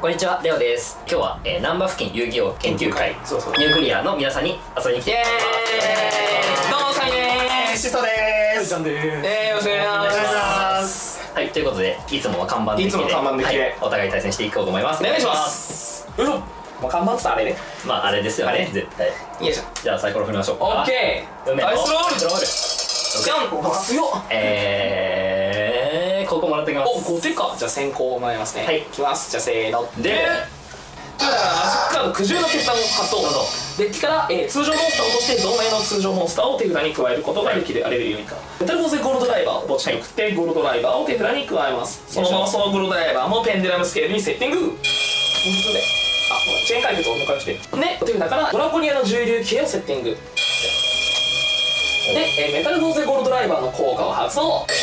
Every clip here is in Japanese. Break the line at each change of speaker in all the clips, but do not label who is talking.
こんにちは、レオです。今日は、えー、南波付近遊戯王研究会
そうそう。
ニュークリアの皆さんに遊びに来て
どうもサイでーす。
シソです。
ちゃんでーす。えーよろしくお願いします。
はい、ということで、いつもは看板的で
いつもの看板的で
はいお互い対戦していこうと思います。
お願いします。よいしょもう看板っつったらあれね。
まあ、あれですよ
あれ。
ね、絶対。
よいしょ。
じゃあ、サイコロ振りましょう。か。
オッケー。ダイスロール。
ロール。
じゃん強っ。
えー、ってきます。
お5手か。じゃあ先行もらいますね。
はい。
いきます。じゃあせーの。
で
だからマジックカード苦渋の決断を発動デッキから、えー通常モンスターを落として同盟の通常モンスターを手札に加えることができる、あれるようにか。メタルフォーゼゴールドライバーを墓地に送って、ゴールドライバーを手札に加えます。そのままそのゴールドライバーもペンデュラムスケールにセッティング。普通であチェーン解決を迎えて。で手札からドラコニアの重流系をセッティング。で、えーメタルフォーゼゴールドライバーの効果を発動。で、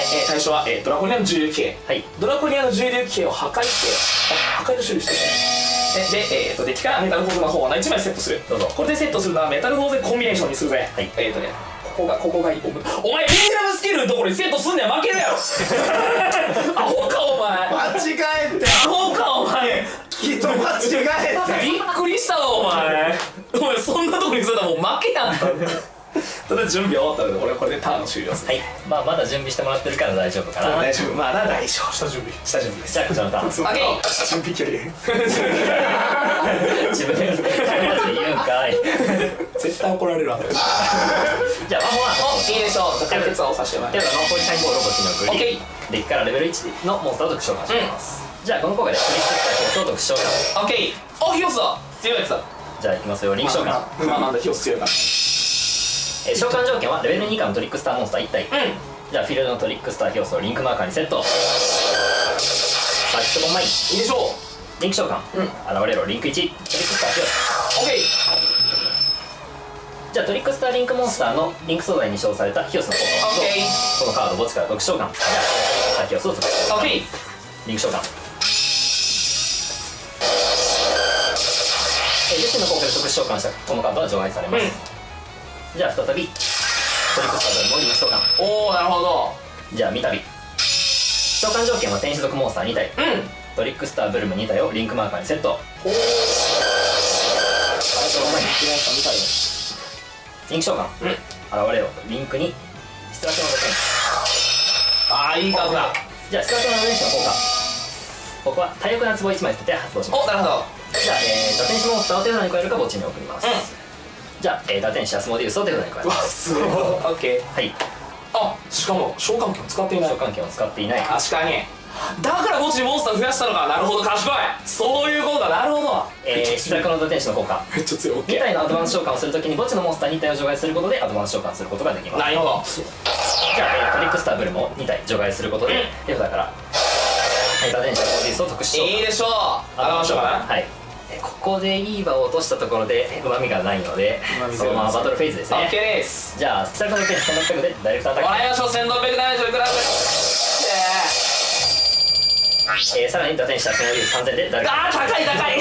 えー対象は、えードラコニアの重流系。
はい。
ドラコニアの重流系を破壊してあ破壊の種類して。るね。でで、えー、とデッキからメタルフォーゼ魔法は1枚セットする。
どうぞ。
これでセットするのはメタルフォーゼコンビネーションにするぜ。
はい。
えっ、とねここがここがいいお前お前ペンデュラムスキルのところにセットすんねん負けるやろ アホかお前。
間違えて。
アホかお前。
きっと間違えて。
びっくりしたわお前。お前そんなとこにするのもう負けやんただ準備終わったので俺これでターン終了する
はい。まあ、まだ準備してもらってるから大丈夫かな。
大丈夫まだ大丈夫下準備下準備
じゃあ、こちらのターン。
オッケー
準備距離
自分で言うんかい。
絶対怒られるわ
じゃあ、魔法は、
おいいでしょうじゃあ解決をさせてもらいます
では、魔法にサインボールを墓地に送り、
オッケ
デッキからレベル1のモンスターを特殊召喚します。じゃあ、この効果でクリックしたコースを特殊召喚。
オッケーあヒオスだ強いやつだ
じゃあ、いきますよ。リンク召喚。
まあなんだヒオス強いから
えー召喚条件はレベル2以下のトリックスターモンスター1体。
う
じゃあ、フィールドのトリックスターヒオスをリンクマーカーにセット。さあ、キットボンマイン。
んいいでしょ
リンク召喚。
うん
現れろ、リンク1。トリックスターヒオス。
うオッケー
じゃあ、トリックスターリンクモンスターのリンク素材に使用されたヒオスの効果を
オッケー
このカードを墓地から特殊召喚。じゃあ、ヒオスを特殊召喚。
オッケー
リンク召喚。えー、自身の効果で特殊召喚したこのカードは除外されます。じゃあ、再び、トリックスタードルもリンク召喚。
おおなるほど
じゃあ、三度。召喚条件は天使属モンスター2体。
うん
トリックスターブルム2体をリンクマーカーにセット。
おお
リンク召喚。
うん
現れろ。リンクに、ストラクションの天使。
ああいいカードだ
じゃあ、ストラクションのの効果。ここは体力な壺1枚捨てて発動します。
おなるほど
じゃあ、えー、打天使モンスターを手札に加えるか墓地に送ります。
うん
じゃあ、えー、打天使アスモディウスを手札に加えます。
すごいオッケー
はい。
あしかも召喚権使っていない
召喚権を使っていない。
確かにだから墓地にモンスター増やしたのかなるほど賢いそういうことだなるほど
えー、出力の打天使の効果。
めっちゃ強いオッ
2
ケー
体のアドバンス召喚をするときに墓地のモンスター2体を除外することでアドバンス召喚することができます。
なるほど
じゃあ、えー、トリックスターブルムを2体除外することで、手札から、はい、打天使アスモディウスを特殊召喚。
いいでしょうあらましょうかな
はい。えーここでいい場を落としたところでうまみがないのでそのままバトルフェーズです
オッケー
ね
です。
じゃあ出力の点1600でダイレクトアタック。
もらいましょう1670ください
えー、さらに打点したそのリーズ3000でダイレクト
あー高い高い。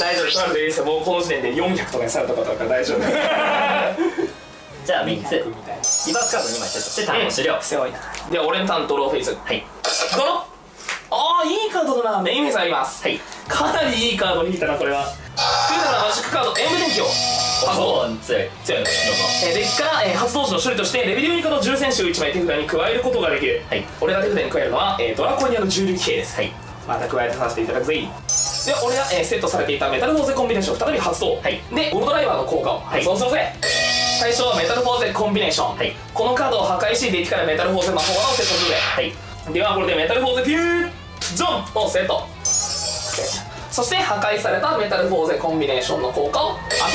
大丈夫取られていいですよもうこの時点で400とかにされたことだから大丈夫。
じゃあ3つ。リ
みたいな。
バースカード2枚セットしてターンを終了、
すごいな。で俺のターンドローフェイス
はい。
ドロああいいカードだな。メインフェイスあります。
はい。
かなりいいカードに引いたなこれは。フーダのマジックカード演武電気を発動
強い。
強いえーデッキから、えー発動時の処理としてレベル4以下の重戦士を1枚手札に加えることができる、
はい。
俺が手札に加えるのは、えードラコニアの重力兵です。
はい。
また加えてさせていただくぜ。で俺が、えーセットされていたメタルフォーゼコンビネーションを再び発動、
はい。
でゴルドライバーの効果を。発動するぜ、最初はメタルフォーゼコンビネーション、
はい。
このカードを破壊しデッキからメタルフォーゼ魔法をセットするぜ
はい。
ではこれでメタルフォーゼフュージョンとセットそして破壊されたメタルフォーゼコンビネーションの効果。をあと、は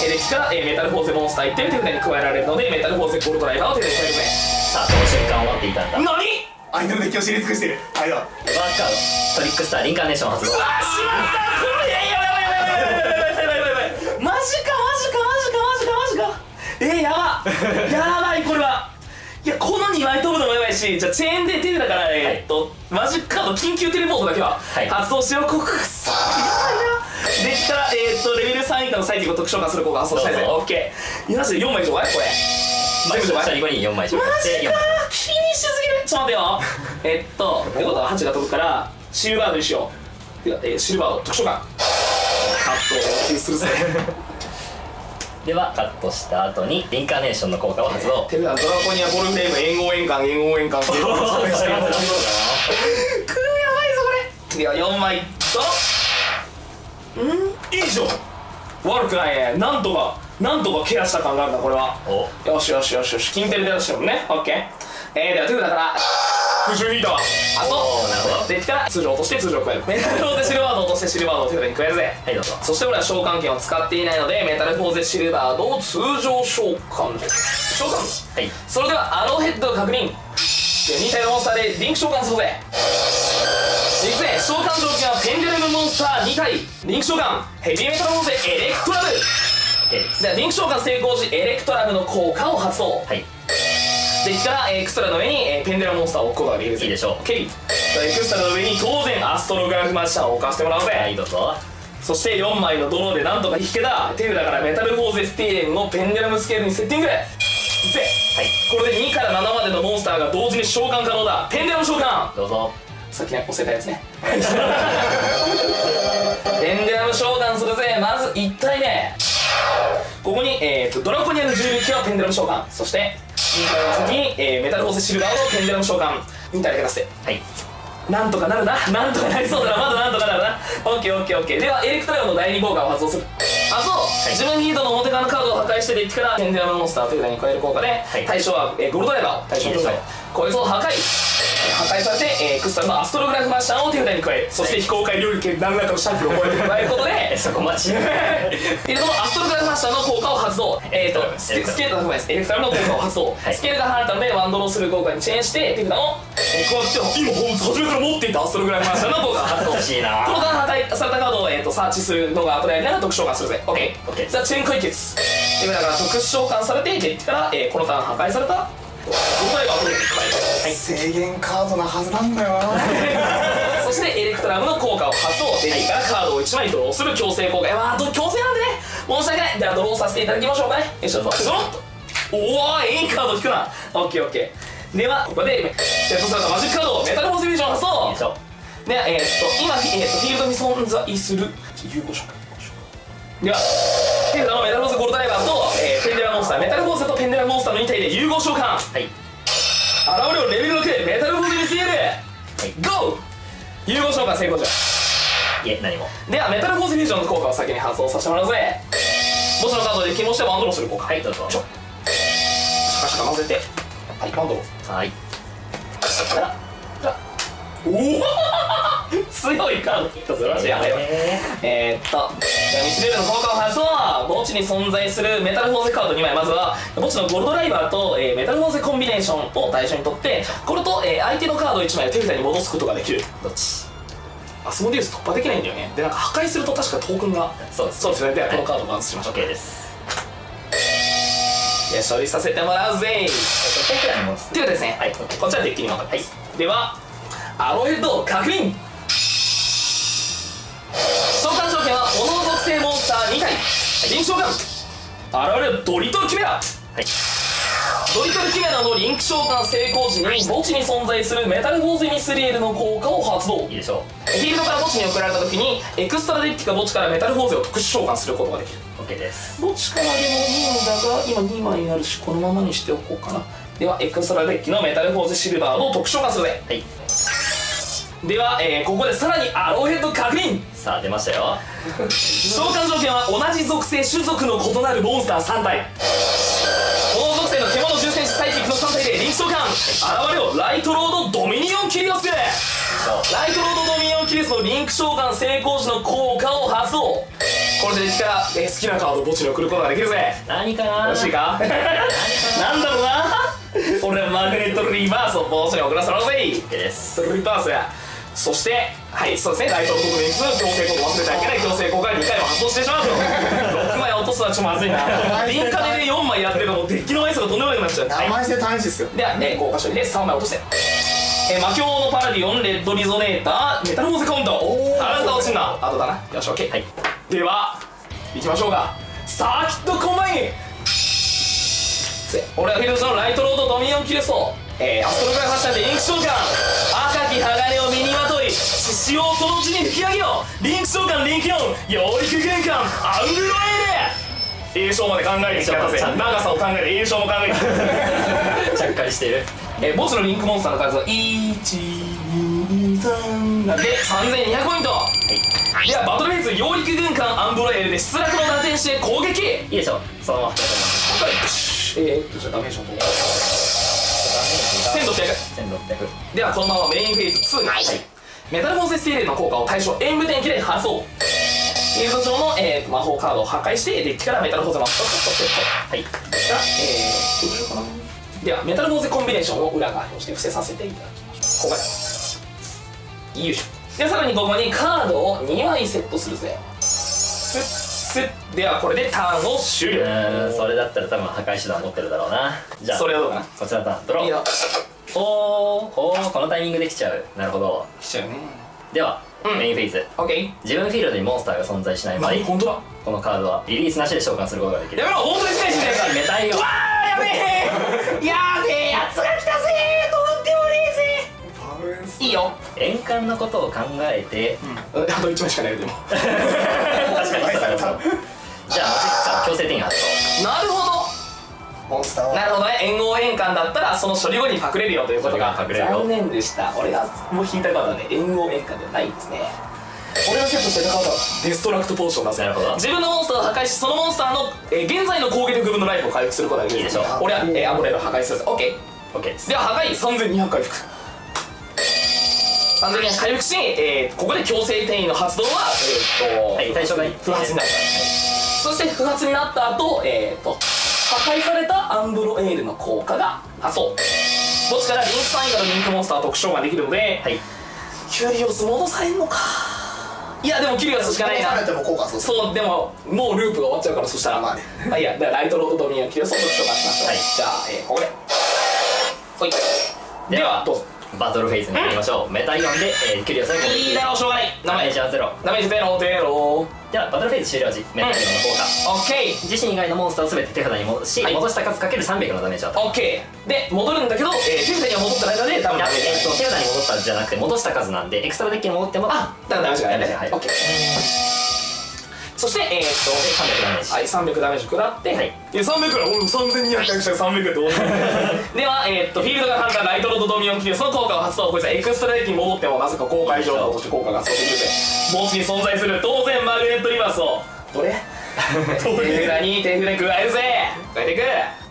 い、デッキからメタルフォーゼモンスター1点手札に加えられるのでメタルフォーゼゴルドライバーを手札に加えるね
さあその瞬間終わっていたんだ。
何
相手のデッキを知り尽くしてる。はいだバ
ースカードトリックスターリンカーネーション発動
うわーしまったこれやばいやばいやばいやばいやばいやばいマジかマジかマジかマジか。えー、やば。やばいこれは。この2枚飛ぶのもやばいしじゃあチェーンで手だからえーっと、マジックカード緊急テレポートだけは
はい。
発動しよう。こくっそやばいな。できたらえーっとレベル3以下の最適を特殊召喚する効果発動したいぜ。
どうぞ。
オッケー。いやマジで4枚以上かい？これ。
まあ
全部除外
下に5人4枚消
マ
化して4
ジか。
枚。
厳しすぎる。ちょっと待ってよ。えっとってことは8が飛ぶからシルバードにしよう。てか、えーシルバード特殊感カットをするぜ
ではカットした後にインカーネーションの効果を発動。
てかドラコニアボルフレーム援護円環援護円環くーやばいぞこれでは4枚とん。いいじゃん悪くないね。なんとかなんとかケアした感があるなこれは。
お
よしよしよしよし。金ペルで出してるもんね。オッケー。えー、ではトゥーだから空中ヒーターあ
おーなるほど
デッキから通常落として通常加える。メタルフォーゼシルバードを落としてシルバードを手札に加える。ぜ
はいどうぞ。
そして俺は召喚権を使っていないのでメタルフォーゼシルバードを通常召喚召喚？
はい。
それではアローヘッドを確認。で2体のモンスターでリンク召喚するぜ。いくぜ。召喚条件はペンデュラムモンスター2体。リンク召喚。ヘビーメタルフォーゼエレクトラム
OK で
リンク召喚成功時エレクトラムの効果を発動。
はい
デッキからエクストラの上に、えーペンデュラムモンスターを置くことができるぜ
いいでしょう
OK エクストラの上に当然アストログラフマジシャンを置かせてもらうぜ、
はいどうぞ。
そして4枚のドローでなんとか引けた手札からメタルフォーゼスティーレンをペンデュラムスケールにセッティング。ぜ
はい。
これで2から7までのモンスターが同時に召喚可能だ。ペンデュラム召喚。
どうぞ。
さっきね押せたやつね。ペンデルム召喚するぜ。まず1体目。ここに、えー、とドラコニアの重力はペンデルム召喚。そして2体の先に、えーメタルフォーゼシルバーのペンデルム召喚2体で出せ
はい。
なんとかなるな。なんとかなりそうだな。まだなんとかなるな。オッケーオッケーオッケー。ではエレクトラムの第2効果を発動する。あそう、自分ヒートの表側のカードを破壊してデッキからペンデルムモンスターという名に加える効果で、
い。
対象は、えーゴールドライバーを対象に
しょう。
こいつを破壊破壊されて、えークスタルのアストログラフマッシャーを手札に加えるそして非公開領域で何らかのシャンプーを超えて加えることで
えそこ待ち。
えー、そのアストログラフマッシャーの効果を発動。えーとスケスケールのです。エレクトラムの効果を発動、
はい。
スケールが離れたのでワンドローする効果にチェーンして手札のえーこうやって今初めから持っていたアストログラフマッシャーの効果が発動
欲しい。な
この間破壊されたカードを、えー、とサーチするのが後でやりながら特殊召喚するぜ。OK, じゃあチェーン解決。でだから特殊召喚されてデッキから、えーこのターン破壊された。ゴルドライバーを手札に加える
制限カードなはずなんだよ。な
そしてエレクトラムの効果を発動デッキからカードを1枚ドローする強制効果。いやまあ強制なんでね。申し訳ない。ではドローさせていただきましょうかね。よいしょ。ドロッとおおいいカード引くな。オッケーオッケー。ではここでセットされたマジックカードメタルフォースビジョン発動。
いいでしょ。
でえー、っと今、えー、っとフィールドに存在する。有効召喚では手札のメタルフォースゴールドライバーと、えーペンデラモンスターメタルフォースとペンデラモンスターの2体で融合召喚。
はい
現れをレベル6メタルフォースにスエルゴー融合召喚成功じゃ
いえ何も。
ではメタルフォースフュージョンの効果を先に発動させてもらうぜ。墓地のカードで気持ちでワンドローする効果。
はいどうぞ。
ちょシャカシャカ混ぜて。はいワンドロー。
はい。
おおカードらしいやばいわ
え
えー、っとじゃあミスレールの効果を発動墓地に存在するメタルフォーゼカード2枚。まずは墓地のゴルドライバーと、えーメタルフォーゼコンビネーションを対象にとってこれと、えー相手のカード1枚を手札に戻すことができる。
ーどっち？
アスモディウス突破できないんだよね。でなんか破壊すると確かトークンが
そうです。
そうですね。ではこのカードをバウンスしましょう。
OK です。
いや処理させてもらうぜ。ということですね、
はい
こっちはデッキに分かります、ではアローヘッドを確認体リンク召喚現れるドリトルキメラ
はい。
ドリトルキメラのリンク召喚成功時に墓地に存在するメタルフォーゼミスリエルの効果を発動。
いいでしょ
フィールドから墓地に送られた時にエクストラデッキか墓地からメタルフォーゼを特殊召喚することができる。
う OK です。
墓地からでもいいんだが今2枚あるしこのままにしておこうかな。ではエクストラデッキのメタルフォーゼシルバードの特殊召喚するぜ。
はい
では、えーここでさらにアローヘッド確認。
さあ出ましたよ。
召喚条件は同じ属性種族の異なるモンスター3体。この属性の獣獣戦士サイキックの3体でリンク召喚現れよライトロードドミニオンキュリオスライトロードドミニオンキュリオスのリンク召喚成功時の効果を発動。これでデッキから、えー好きなカードを墓地に送ることができるぜ。
何かな？
欲しいか？なんだろうな？俺はマグネットリバースを墓地に送らせろぜ。
OK です。
リバースやそしてはいそうですね。ライト国民数強制効果忘れちゃいけない強制効果が2回も発動してしまうと。6枚落とすのはちょっとまずいな。リンカで4枚やってるのもデッキの枚数がとんでもなくなっちゃう。はい
名前して試しですよ
では、えー、効果処理で3枚落として。えー、魔境のパラディオンレッドリゾネーターメタルフォーゼカウンターおあなた落ちんな。あとだな。よし OK、
はい。
では行きましょうか。サーキットコンバインせ俺はフィルドのライトロードドミニオンキレストえー、アストログラファッションでリンク召喚赤き鋼を身にまとい獅子をその地に吹き上げようリンク召喚リンク4養育玄関アングロエール栄翔まで考えてきたぜ長さを考えて栄翔も考えて
ちゃっかりしてる
えー、墓地のリンクモンスターの数は123なんで3200ポイント、ではバトルフェイズ養育軍艦アンブロエールで失落の打点して攻撃。
いいでしょ。そのまま
えー、っとじゃあダメージの方1600
1600
ではこのままメインフェーズ2に、メタルボンセスティーレの効果を対象演武天気で発動フィールド上の、えー、魔法カードを破壊してデッキからメタルフォーゼマストをセット
はい。
が、えー、ではメタルフォーゼコンビネーションを裏側にして伏せさせていただきましょうここでよいしょ。でさらにここにカードを2枚セットするぜスではこれでターンを終了。
うーんそれだったら多分破壊手段持ってるだろうな。じゃあ
それはどうかな？
こちらのターンドロー。
いいよ
おーおーこのタイミングできちゃう。なるほど。
来ちゃうね。
では、
うん。
メインフェイズ。
オッケー
自分フィールドにモンスターが存在しない場合
何？本当だ。
このカードはリリースなしで召喚することができる。
やめろ本当にステージで
メタイを
わーやべえ。やべえやつが来たぜとんでもねえぜいいよ
円環のことを考えて、
うん。あと1枚しかないよでも。
確かにそうだなじゃあ強制転移発動
なるほ
モンスター
なるほどね。援護円環だったらその処理後に隠れるよということが
隠れるよ
残念でした。俺がもう引いたカードはね援護円環ではないんですね。俺がセットしてたカードはデストラクトポーションだぜ
なるほど。
自分のモンスターを破壊しそのモンスターの、えー現在の攻撃力分のライフを回復することができる
でしょ。う
俺は、えーアンブレラを破壊するぜ OK
OK です。
では破壊。3200回復3200回復し、えーここで強制転移の発動はえーっと、
はい対象が
不発になるそして不発になった後、えー、と破壊されたアンブロエールの効果が発動墓地からリンクサインからリンクモンスター特徴ができるので、
はい。
キュリオス戻されんのか。いやでもキュリオスしかないな。
されても効果そう
そうでももうループが終わっちゃうからそしたら。
まあね。
あいやだからライトロードドミニオンキュリオスを特殊召喚しましょう、
はい。
じゃあ、えーここで。ほい。ではどうぞ
バトルフェイズに入りましょう、メタイオンで、えー、キュリオスが攻撃
いいだろうしょうがない。
ダメージはゼロ。
ダメージゼロゼロ
ではバトルフェイズ終了時メタイオンの効果、
オッケー。
自身以外のモンスターを全て手札に戻し、
はい。
戻した数かける300のダメージを与え
オッケー。で戻るんだけど、えー、手札には戻った間でダメージ
えっと、手札に戻ったじゃなくて戻した数なんでエクストラデッキに戻っても
あだからダメージがないね
はい
オッケーそしてえー、っ
300ダメージ。
とはい300ダメージ食らって、
はい。
いや300だ俺3200回したら。300って思ってではえー、っとフィールドが判断ライトロードドミニオンキルその効果を発動こいつはエクストラデッキに戻ってもなぜか公開情報として効果が発動できる。ぜ墓地に存在する当然マグネットリバースを。どれ？手札に手札に加えるぜ。加えていく。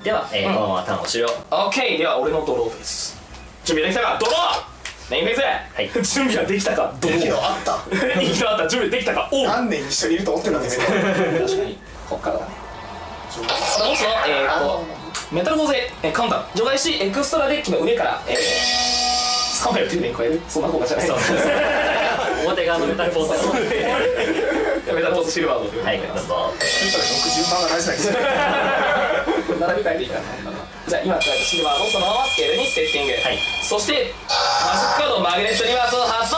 では、えーこのままターンを終了
オッケー。では俺のドローフェイス準備できたか？ドローメインフェイス、
はい。
準備はできたか？ドロー
息のあった。
息のあった。準備できたか？おう。
何年一緒にいると思ってるんですよ
確かに。こっからだね。もしのえー、っとメタルボーゼえーカウンター。除外しエクストラデッキの上からえー、3枚を手札に加える。そんな効果じゃない。
そう。表側のメタルフォ ースが
メタルボーゼシルバードという
はいどうぞ。
60番が大事なんですよ
並び替えていいかな。じゃあ今使えたシルバーをそのままスケールにセッティング、
はい。
そしてマジックカードマグネットリバースを発動、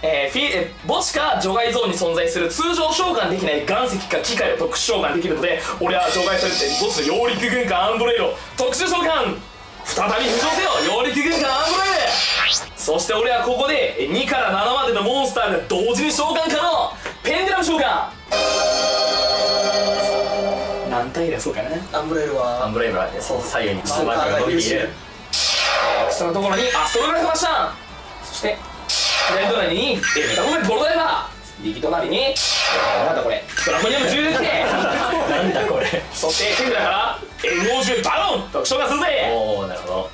えー、フィえ墓地か除外ゾーンに存在する通常召喚できない岩石か機械を特殊召喚できるので俺は除外されて墓地の揚陸群艦アンブロエール特殊召喚再び浮上せよ揚陸群艦アンブロエールそして俺はここで2から7までのモンスターが同時に召喚可能ペンデラム召喚何体でそうかな
アンブロエール
アンブロエール左右にマークが伸びている
そのところにアストログラフマシャンそして左隣にえメタボメボロダイバー右隣にえなんだこれドラコニアム10で
なんだこれ
そして手札からエゴージュバロン特徴がするぜ
おおなるほど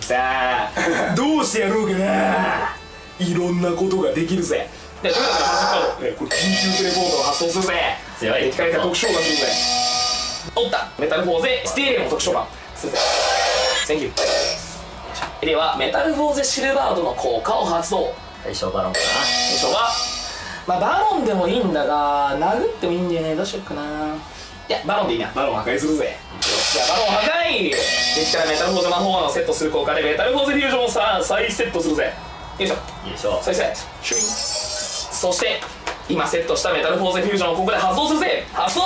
さあどうしてやろうかないろんなことができるぜでということでマジカードえこれ緊急テレポートを発動するぜ
強い
敵から特徴がするぜおった。メタルフォーゼスティーレンの特殊召喚するぜ Thank you ではメタルフォーゼシルバードの効果を発動。
対象バロンか
最初はまあバロンでもいいんだが殴ってもいいんだよねどうしよっかな。いやバロンでいいな。バロン破壊するぜ。じゃあバロン破壊。できたらメタルフォーゼ魔法のセットする効果でメタルフォーゼフュージョンをさ再セットするぜ。よいしょ。
ないいでしょ。う
再セットシュイ。ンそして今セットしたメタルフォーゼフュージョンをここで発動するぜ。発動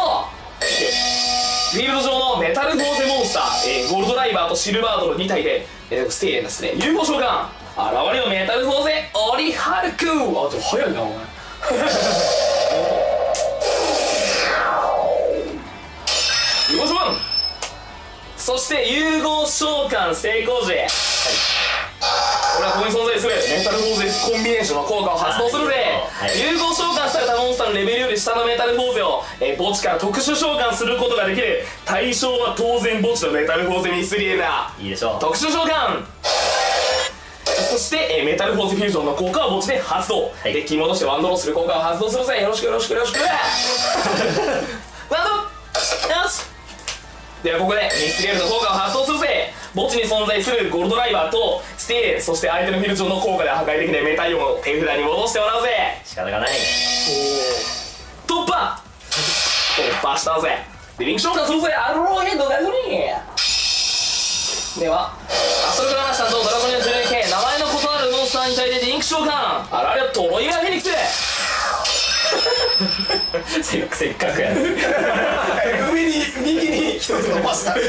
フィールド上のメタルゴーゼモンスター、えーゴールドライバーとシルバードの2体で、えーステイレンですね融合召喚。現れよメタルゴーゼオリハルク。あでも早いなお前。融合召喚。そして融合召喚成功時、俺はここに存在するメタルフォーゼコンビネーションの効果を発動するぜ、
はい。
融合召喚されたモンスターのレベルより下のメタルフォーゼを、えー墓地から特殊召喚することができる。対象は当然墓地のメタルフォーゼミスリエルだ
いいでしょう。
特殊召喚。そして、えーメタルフォーゼフュージョンの効果を墓地で発動、
い。
デッキに戻してワンドローする効果を発動するぜ。よろしくよろしくよろしく ワンド。ローよし。ではここでミスリエルの効果を発動するぜ。墓地に存在するゴールドライバーとスティーレンそして相手のフィールド上の効果で破壊できないメタイオンを手札に戻してもらうぜ。
仕方がない。
突破。突破したぜでリンク召喚するぜ。アルローヘッドダイドリーではアストログラマシタンとドラゴニア 11K 名前の異なるモンスターに対してリンク召喚。あられよトロイガーフェニックス。
せ っせっかくやる
上に右に一つ伸ばした
で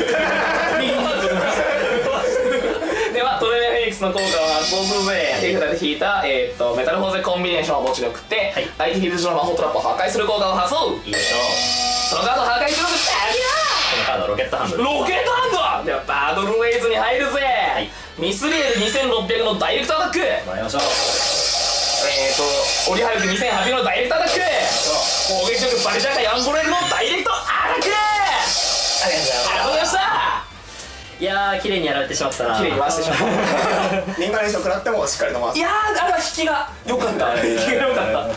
はトロイガーフェニックスの効果を発動するぜ手札で引いた、えー、とメタルフォーゼコンビネーションを持ちに送って、
はい。
相手フィールド上の魔法トラップを破壊する効果を発動
いいでしょう。
そのカードを破壊するぜ
このカードロケットハンド。ル
ロケットハンド。ではバトルウェイズに入るぜ、
い。
ミスリエル2600のダイレクトアタック。え
もらいましょう。
ーとオリハルク2800のダイレクトアタック。攻撃力バリジャーカヤンボレルのダイレクトアタック。
ありがとうござい
ました
いやー綺麗にやられてしまったな。
綺麗に回してしまった。
リンガレーション食らってもしっかり伸ばす。
いやーあれは引きが。良かった。引きが良かっ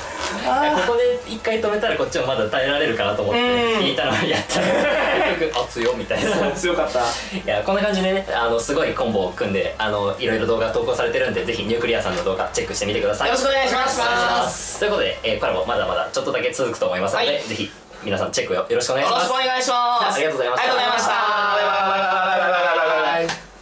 た。
ここで一回止めたらこっちもまだ耐えられるかなと思って
うん。
引いたのをやった。ら 結局あ強みたいな。
強かった。
いやこんな感じでねあのすごいコンボを組んであのいろいろ動画投稿されてるんでぜひニュークリアさんの動画チェックしてみてください。
よろしく
お願いします。ということで、えー、コラボまだまだちょっとだけ続くと思いますので、
はい。
ぜひ皆さんチェックよよろしくお願いします。
よろしくお願いします。
ありがとうございました。
ありがとうございました